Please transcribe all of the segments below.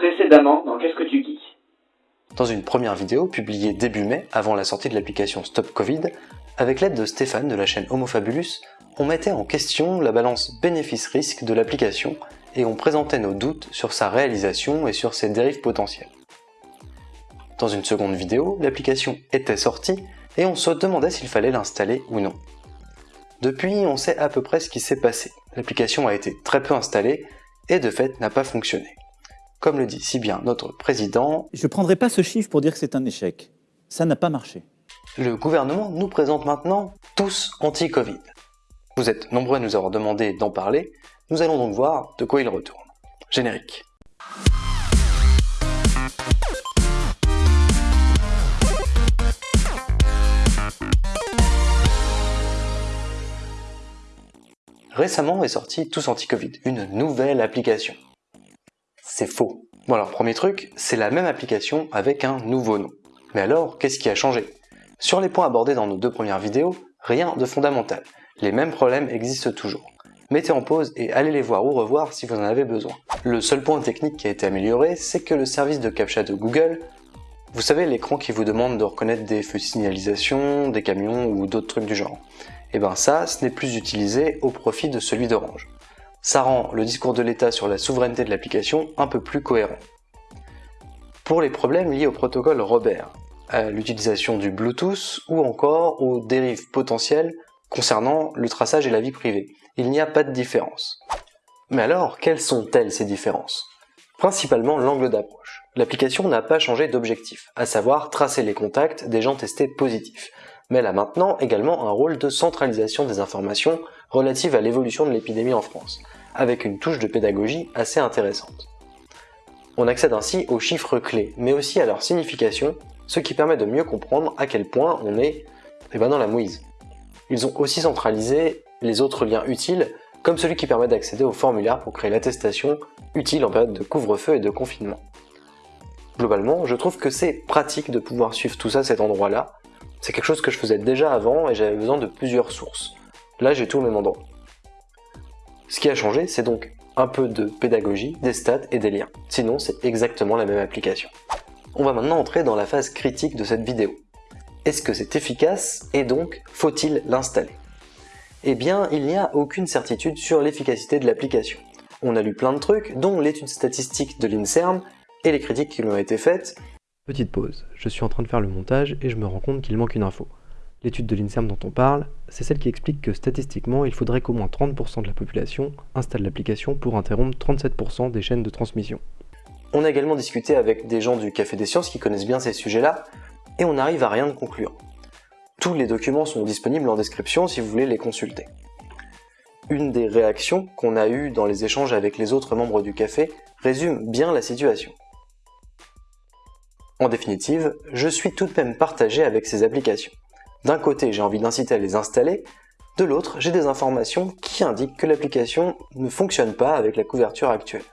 Précédemment dans Qu'est-ce que tu geeks? Dans une première vidéo publiée début mai, avant la sortie de l'application Stop Covid, avec l'aide de Stéphane de la chaîne Homofabulus, on mettait en question la balance bénéfice-risque de l'application et on présentait nos doutes sur sa réalisation et sur ses dérives potentielles. Dans une seconde vidéo, l'application était sortie et on se demandait s'il fallait l'installer ou non. Depuis, on sait à peu près ce qui s'est passé. L'application a été très peu installée et de fait n'a pas fonctionné. Comme le dit si bien notre président, Je ne prendrai pas ce chiffre pour dire que c'est un échec. Ça n'a pas marché. le gouvernement nous présente maintenant tous anti-Covid. Vous êtes nombreux à nous avoir demandé d'en parler, nous allons donc voir de quoi il retourne. Générique. Récemment est sortie Tous Anti-Covid, une nouvelle application. C'est faux. Bon alors premier truc, c'est la même application avec un nouveau nom. Mais alors, qu'est-ce qui a changé? Sur les points abordés dans nos deux premières vidéos, rien de fondamental. Les mêmes problèmes existent toujours. Mettez en pause et allez les voir ou revoir si vous en avez besoin. Le seul point technique qui a été amélioré, c'est que le service de CAPTCHA de Google, vous savez l'écran qui vous demande de reconnaître des feux de signalisation, des camions ou d'autres trucs du genre, et ben ça, ce n'est plus utilisé au profit de celui d'Orange. Ça rend le discours de l'État sur la souveraineté de l'application un peu plus cohérent. Pour les problèmes liés au protocole Robert, à l'utilisation du Bluetooth ou encore aux dérives potentielles concernant le traçage et la vie privée, il n'y a pas de différence. Mais alors, quelles sont-elles ces différences? Principalement l'angle d'approche. L'application n'a pas changé d'objectif, à savoir tracer les contacts des gens testés positifs, mais elle a maintenant également un rôle de centralisation des informations relatives à l'évolution de l'épidémie en France, avec une touche de pédagogie assez intéressante. On accède ainsi aux chiffres clés, mais aussi à leur signification, ce qui permet de mieux comprendre à quel point on est eh ben, dans la mouise. Ils ont aussi centralisé les autres liens utiles, comme celui qui permet d'accéder au formulaire pour créer l'attestation utile en période de couvre-feu et de confinement. Globalement, je trouve que c'est pratique de pouvoir suivre tout ça cet endroit-là. C'est quelque chose que je faisais déjà avant et j'avais besoin de plusieurs sources. Là, j'ai tout au même endroit. Ce qui a changé, c'est donc un peu de pédagogie, des stats et des liens. Sinon, c'est exactement la même application. On va maintenant entrer dans la phase critique de cette vidéo. Est-ce que c'est efficace et donc faut-il l'installer? Eh bien, il n'y a aucune certitude sur l'efficacité de l'application. On a lu plein de trucs, dont l'étude statistique de l'INSERM et les critiques qui lui ont été faites. Petite pause, je suis en train de faire le montage et je me rends compte qu'il manque une info. L'étude de l'INSERM dont on parle, c'est celle qui explique que statistiquement, il faudrait qu'au moins 30% de la population installe l'application pour interrompre 37% des chaînes de transmission. On a également discuté avec des gens du Café des Sciences qui connaissent bien ces sujets-là, et on n'arrive à rien de concluant. Tous les documents sont disponibles en description si vous voulez les consulter. Une des réactions qu'on a eues dans les échanges avec les autres membres du café résume bien la situation. En définitive, je suis tout de même partagé avec ces applications. D'un côté, j'ai envie d'inciter à les installer, de l'autre, j'ai des informations qui indiquent que l'application ne fonctionne pas avec la couverture actuelle.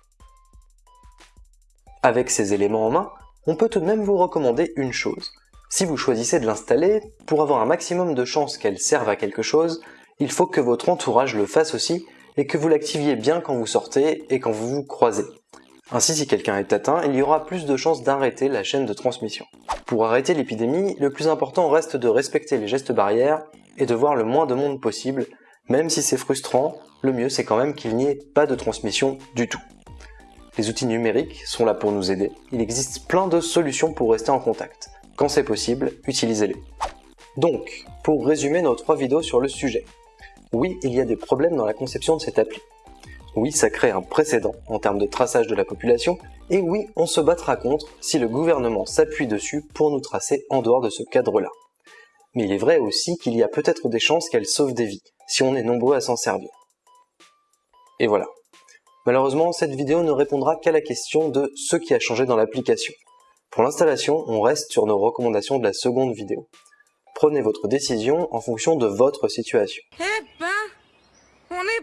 Avec ces éléments en main, on peut tout de même vous recommander une chose. Si vous choisissez de l'installer, pour avoir un maximum de chances qu'elle serve à quelque chose, il faut que votre entourage le fasse aussi et que vous l'activiez bien quand vous sortez et quand vous vous croisez. Ainsi, si quelqu'un est atteint, il y aura plus de chances d'arrêter la chaîne de transmission. Pour arrêter l'épidémie, le plus important reste de respecter les gestes barrières et de voir le moins de monde possible, même si c'est frustrant, le mieux c'est quand même qu'il n'y ait pas de transmission du tout. Les outils numériques sont là pour nous aider, il existe plein de solutions pour rester en contact. Quand c'est possible, utilisez-les. Donc, pour résumer nos trois vidéos sur le sujet. Oui, il y a des problèmes dans la conception de cette appli. Oui, ça crée un précédent en termes de traçage de la population, et oui, on se battra contre si le gouvernement s'appuie dessus pour nous tracer en dehors de ce cadre-là. Mais il est vrai aussi qu'il y a peut-être des chances qu'elle sauve des vies, si on est nombreux à s'en servir. Et voilà. Malheureusement, cette vidéo ne répondra qu'à la question de ce qui a changé dans l'application. Pour l'installation, on reste sur nos recommandations de la seconde vidéo. Prenez votre décision en fonction de votre situation. Eh ben,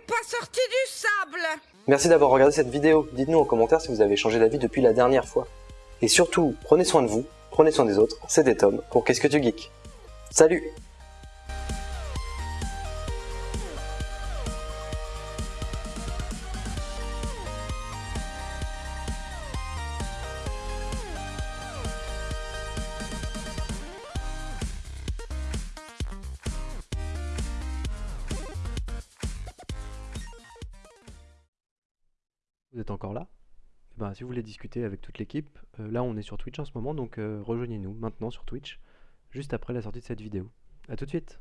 pas sorti du sable. Merci d'avoir regardé cette vidéo, dites-nous en commentaire si vous avez changé d'avis depuis la dernière fois. Et surtout, prenez soin de vous, prenez soin des autres, c'était Tom pour Qu'est-ce que tu geeks? Salut Vous êtes encore là Eh ben, Si vous voulez discuter avec toute l'équipe, euh, là on est sur Twitch en ce moment, donc euh, rejoignez-nous maintenant sur Twitch, juste après la sortie de cette vidéo. A tout de suite